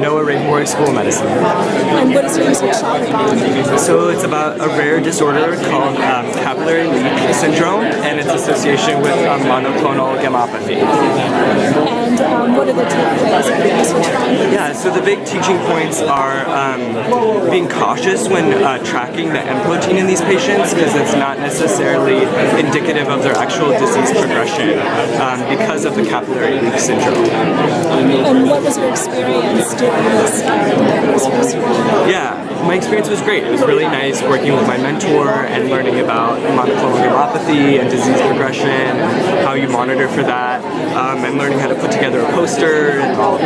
Noah Ravenborg School of Medicine. And what is your research on? So it's about a rare disorder called um, capillary leak syndrome and its association with um, monoclonal gammopathy. And um, what are the takeaways? Yeah, so the big teaching points are um, being cautious when uh, tracking the M protein in these patients because it's not necessarily indicative of their actual disease progression um, because of the capillary leak syndrome. And what was your experience doing this? Yeah, my experience was great. It was really nice working with my mentor and learning about monoclonal gammopathy and disease progression how you monitor for that um, and learning how to put together a poster and all